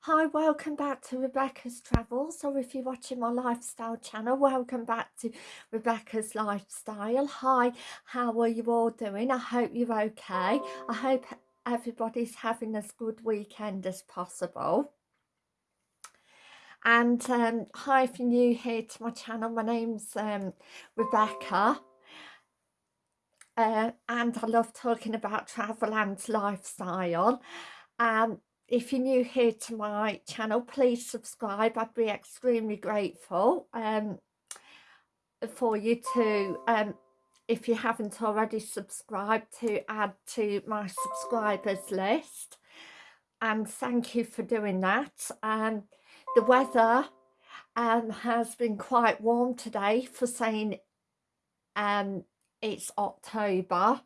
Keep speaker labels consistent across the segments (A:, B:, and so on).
A: Hi, welcome back to Rebecca's Travels, or if you're watching my lifestyle channel, welcome back to Rebecca's Lifestyle. Hi, how are you all doing? I hope you're okay. I hope everybody's having as good weekend as possible. And um, hi, if you're new here to my channel, my name's um, Rebecca. Uh, and I love talking about travel and lifestyle. Um, if you're new here to my channel please subscribe. I'd be extremely grateful um, for you to um, if you haven't already subscribed to add to my subscribers list. And thank you for doing that. Um, the weather um, has been quite warm today for saying um, it's October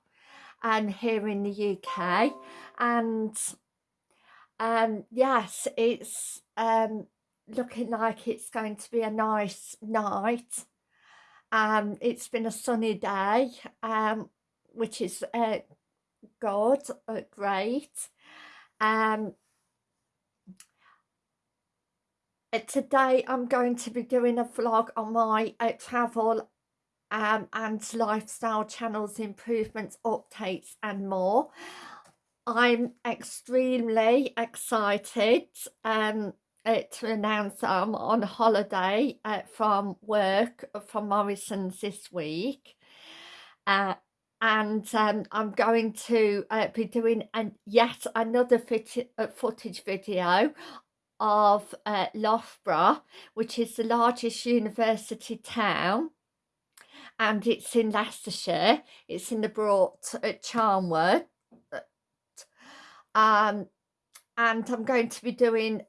A: and here in the UK and um, yes, it's um, looking like it's going to be a nice night. Um, it's been a sunny day, um, which is uh, good, uh, great. Um, uh, today I'm going to be doing a vlog on my uh, travel um, and lifestyle channels improvements updates and more I'm extremely excited um, uh, to announce I'm on holiday uh, from work uh, from Morrison's this week. Uh, and um, I'm going to uh, be doing an, yet another fit, footage video of uh, Loughborough, which is the largest university town and it's in Leicestershire. It's in the Borough of Charnwood um, and I'm going to be doing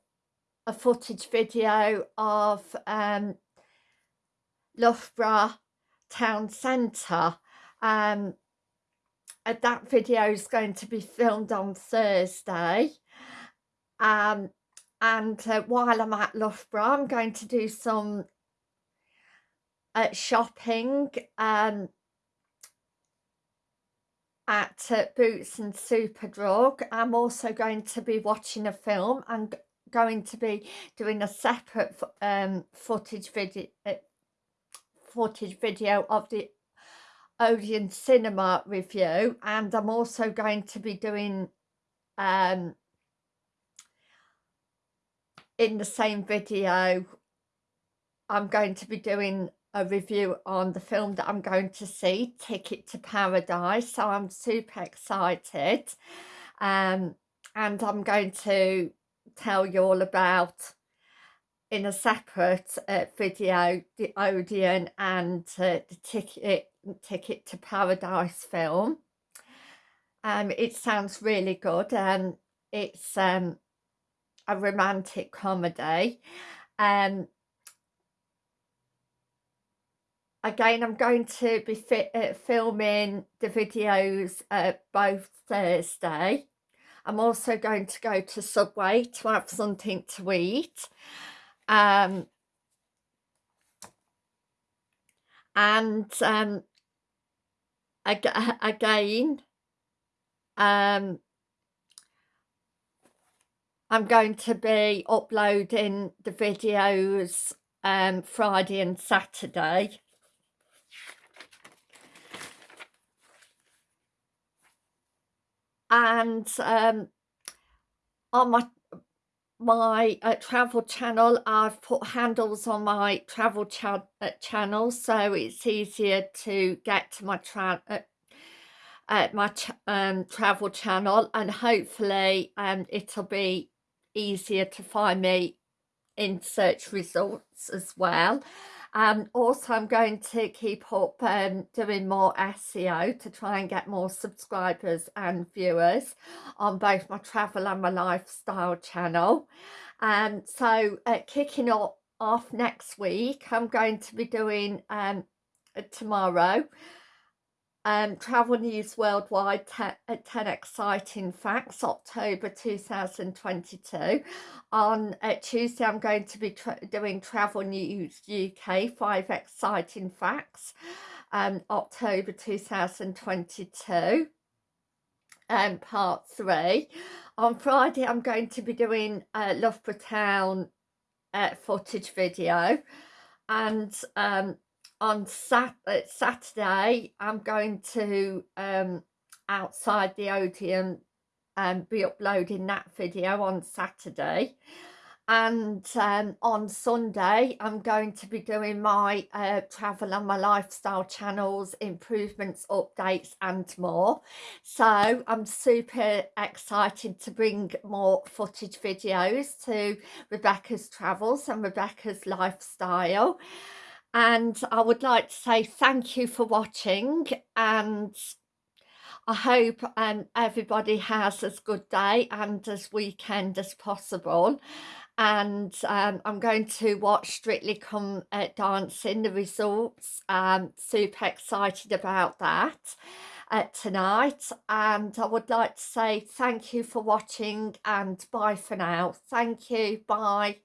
A: a footage video of um, Loughborough Town Centre. Um, that video is going to be filmed on Thursday. Um, and uh, while I'm at Loughborough, I'm going to do some uh, shopping um, at uh, Boots and Superdrug. I'm also going to be watching a film. I'm going to be doing a separate um, footage video uh, footage video of the Odeon Cinema review and I'm also going to be doing um, in the same video I'm going to be doing a review on the film that I'm going to see, Ticket to Paradise. So I'm super excited. Um, and I'm going to tell you all about in a separate uh, video the Odeon and uh, the ticket ticket to paradise film um it sounds really good and it's um a romantic comedy um again I'm going to be uh, filming the videos uh, both Thursday. I'm also going to go to Subway to have something to eat. Um, and um, ag again um, I'm going to be uploading the videos um, Friday and Saturday and um, on my my uh, travel channel I've put handles on my travel cha uh, channel so it's easier to get to my tra uh, uh, my ch um, travel channel and hopefully um, it'll be easier to find me in search results as well um, also, I'm going to keep up um, doing more SEO to try and get more subscribers and viewers on both my travel and my lifestyle channel. Um, so uh, kicking off next week, I'm going to be doing um, tomorrow um, Travel News Worldwide 10, uh, 10 Exciting Facts, October 2022. On uh, Tuesday, I'm going to be tra doing Travel News UK 5 Exciting Facts, um, October 2022. um, part 3. On Friday, I'm going to be doing a Loughborough Town uh, footage video and um, on sat Saturday I'm going to um, outside the Odeon and um, be uploading that video on Saturday. And um, on Sunday I'm going to be doing my uh, travel and my lifestyle channels improvements updates and more. So I'm super excited to bring more footage videos to Rebecca's travels and Rebecca's lifestyle and I would like to say thank you for watching and I hope um, everybody has as good day and as weekend as possible and um, I'm going to watch Strictly Come uh, Dancing, the results. Um, super excited about that uh, tonight and I would like to say thank you for watching and bye for now. Thank you. Bye.